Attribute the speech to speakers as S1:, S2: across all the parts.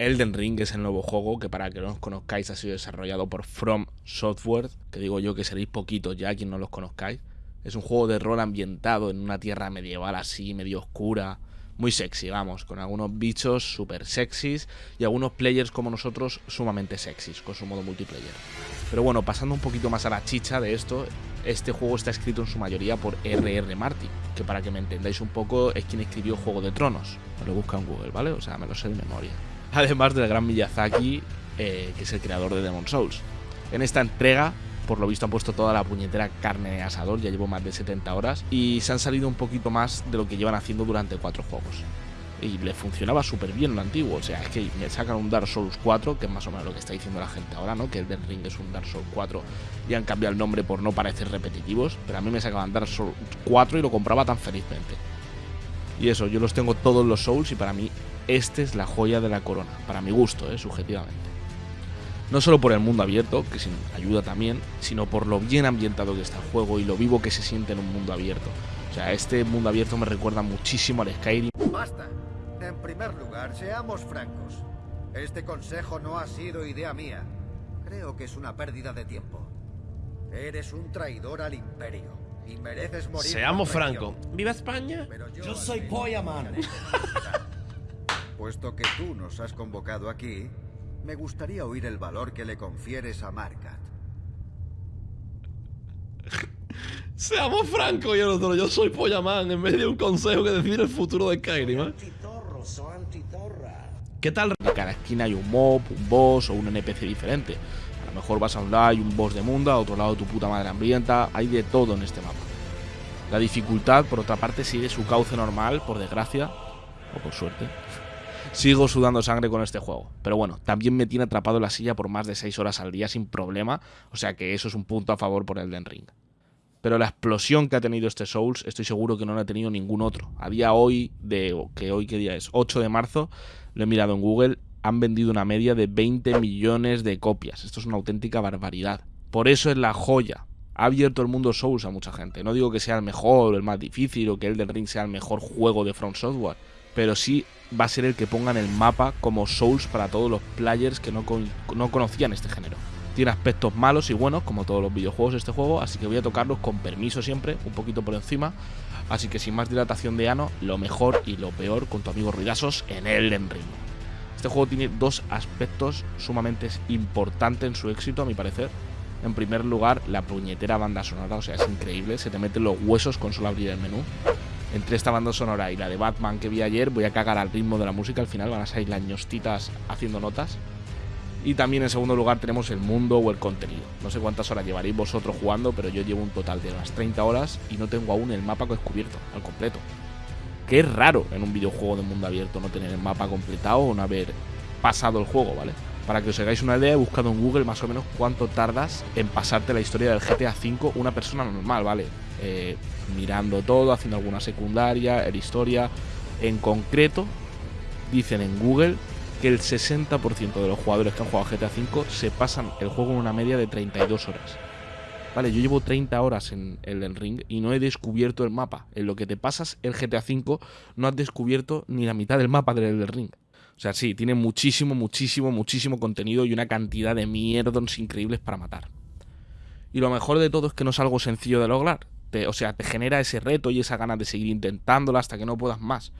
S1: Elden Ring es el nuevo juego que para que no os conozcáis ha sido desarrollado por From Software, que digo yo que seréis poquitos ya quien no los conozcáis. Es un juego de rol ambientado en una tierra medieval así, medio oscura, muy sexy, vamos, con algunos bichos súper sexys y algunos players como nosotros sumamente sexys con su modo multiplayer. Pero bueno, pasando un poquito más a la chicha de esto, este juego está escrito en su mayoría por R.R. Martin, que para que me entendáis un poco es quien escribió Juego de Tronos. Me lo busca en Google, ¿vale? O sea, me lo sé de memoria además del gran Miyazaki, eh, que es el creador de Demon Souls. En esta entrega, por lo visto, han puesto toda la puñetera carne de asador, ya llevo más de 70 horas, y se han salido un poquito más de lo que llevan haciendo durante cuatro juegos. Y le funcionaba súper bien lo antiguo, o sea, es que me sacan un Dark Souls 4, que es más o menos lo que está diciendo la gente ahora, ¿no? Que el Death Ring es un Dark Souls 4 y han cambiado el nombre por no parecer repetitivos, pero a mí me sacaban Dark Souls 4 y lo compraba tan felizmente. Y eso, yo los tengo todos los Souls y para mí este es la joya de la corona, para mi gusto, ¿eh? subjetivamente. No solo por el mundo abierto, que sin ayuda también, sino por lo bien ambientado que está el juego y lo vivo que se siente en un mundo abierto. O sea, este mundo abierto me recuerda muchísimo al Skyrim.
S2: Basta. En primer lugar, seamos francos. Este consejo no ha sido idea mía. Creo que es una pérdida de tiempo. Eres un traidor al imperio y mereces morir.
S3: Seamos francos. ¡Viva España!
S2: yo, yo soy Polla Man. Puesto que tú nos has convocado aquí, me gustaría oír el valor que le confieres a Markat.
S3: Seamos francos, yo, yo soy Pollaman en medio de un consejo que decide el futuro de Skyrim. ¿eh? ¿Qué tal?
S1: En cada esquina hay un mob, un boss o un NPC diferente. Lo mejor vas a un lado hay un boss de mundo, a otro lado tu puta madre hambrienta, hay de todo en este mapa. La dificultad, por otra parte, sigue su cauce normal, por desgracia, o por suerte sigo sudando sangre con este juego. Pero bueno, también me tiene atrapado en la silla por más de 6 horas al día sin problema, o sea que eso es un punto a favor por el Den Ring. Pero la explosión que ha tenido este Souls, estoy seguro que no la ha tenido ningún otro. A día hoy, de que hoy qué día es, 8 de marzo, lo he mirado en Google, han vendido una media de 20 millones de copias. Esto es una auténtica barbaridad. Por eso es la joya. Ha abierto el mundo Souls a mucha gente. No digo que sea el mejor el más difícil o que el Den Ring sea el mejor juego de Front Software, pero sí va a ser el que ponga en el mapa como Souls para todos los players que no, no conocían este género. Tiene aspectos malos y buenos, como todos los videojuegos de este juego, así que voy a tocarlos con permiso siempre, un poquito por encima. Así que sin más dilatación de ano, lo mejor y lo peor con tu amigo Ruidazos en Elden Ring. Este juego tiene dos aspectos sumamente importantes en su éxito, a mi parecer. En primer lugar, la puñetera banda sonora, o sea, es increíble, se te meten los huesos con solo abrir el menú entre esta banda sonora y la de Batman que vi ayer, voy a cagar al ritmo de la música. Al final van a salir las ñostitas haciendo notas. Y también en segundo lugar tenemos el mundo o el contenido. No sé cuántas horas llevaréis vosotros jugando, pero yo llevo un total de unas 30 horas y no tengo aún el mapa descubierto, al completo. Que es raro en un videojuego de mundo abierto no tener el mapa completado o no haber pasado el juego, ¿vale? Para que os hagáis una idea, he buscado en Google más o menos cuánto tardas en pasarte la historia del GTA V una persona normal, ¿vale? Eh, mirando todo, haciendo alguna secundaria, el historia. En concreto, dicen en Google que el 60% de los jugadores que han jugado GTA V se pasan el juego en una media de 32 horas. Vale, yo llevo 30 horas en el Ring y no he descubierto el mapa. En lo que te pasas el GTA V no has descubierto ni la mitad del mapa del Ring. O sea, sí, tiene muchísimo, muchísimo, muchísimo contenido y una cantidad de mierdos increíbles para matar. Y lo mejor de todo es que no es algo sencillo de lograr o sea, te genera ese reto y esa ganas de seguir intentándolo hasta que no puedas más.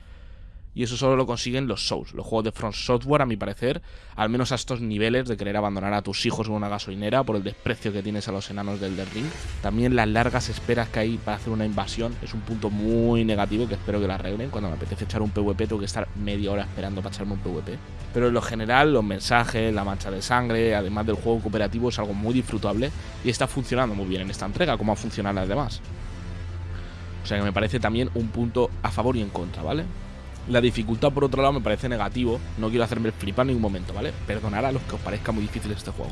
S1: Y eso solo lo consiguen los Souls, los juegos de Front Software, a mi parecer, al menos a estos niveles de querer abandonar a tus hijos en una gasolinera por el desprecio que tienes a los enanos del The Ring. También las largas esperas que hay para hacer una invasión es un punto muy negativo que espero que la arreglen. Cuando me apetece echar un PvP tengo que estar media hora esperando para echarme un PvP. Pero en lo general, los mensajes, la mancha de sangre, además del juego cooperativo, es algo muy disfrutable y está funcionando muy bien en esta entrega, como ha funcionado las demás. O sea que me parece también un punto a favor y en contra, ¿vale? La dificultad, por otro lado, me parece negativo. No quiero hacerme flipar en ningún momento, ¿vale? Perdonad a los que os parezca muy difícil este juego.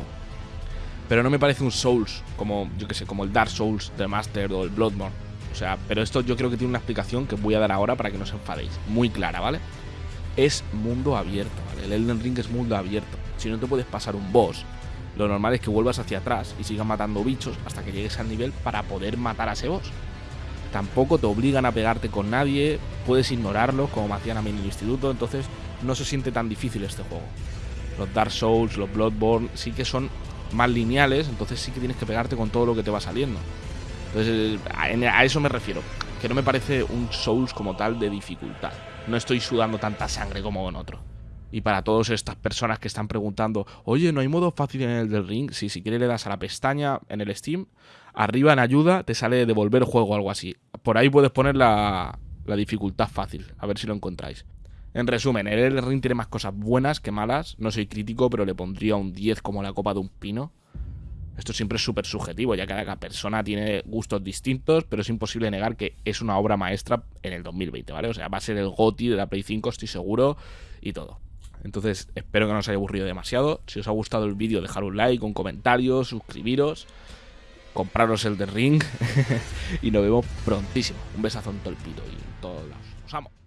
S1: Pero no me parece un Souls, como, yo que sé, como el Dark Souls de Master o el Bloodborne. O sea, pero esto yo creo que tiene una explicación que voy a dar ahora para que no os enfadéis. Muy clara, ¿vale? Es mundo abierto, ¿vale? El Elden Ring es mundo abierto. Si no te puedes pasar un boss, lo normal es que vuelvas hacia atrás y sigas matando bichos hasta que llegues al nivel para poder matar a ese boss tampoco te obligan a pegarte con nadie, puedes ignorarlo como me hacían a mí en el instituto, entonces no se siente tan difícil este juego. Los Dark Souls, los Bloodborne, sí que son más lineales, entonces sí que tienes que pegarte con todo lo que te va saliendo. Entonces, a eso me refiero, que no me parece un Souls como tal de dificultad. No estoy sudando tanta sangre como en otro. Y para todas estas personas que están preguntando, oye, ¿no hay modo fácil en el del ring? Sí, si quieres le das a la pestaña en el Steam, arriba en ayuda te sale devolver juego o algo así. Por ahí puedes poner la, la dificultad fácil, a ver si lo encontráis. En resumen, el ring tiene más cosas buenas que malas. No soy crítico, pero le pondría un 10 como la copa de un pino. Esto siempre es súper subjetivo, ya que cada persona tiene gustos distintos, pero es imposible negar que es una obra maestra en el 2020, ¿vale? O sea, va a ser el GOTI de la Play 5, estoy seguro, y todo. Entonces, espero que no os haya aburrido demasiado. Si os ha gustado el vídeo, dejar un like, un comentario, suscribiros, compraros el de Ring, y nos vemos prontísimo. Un besazo en y en todos lados. Os amo.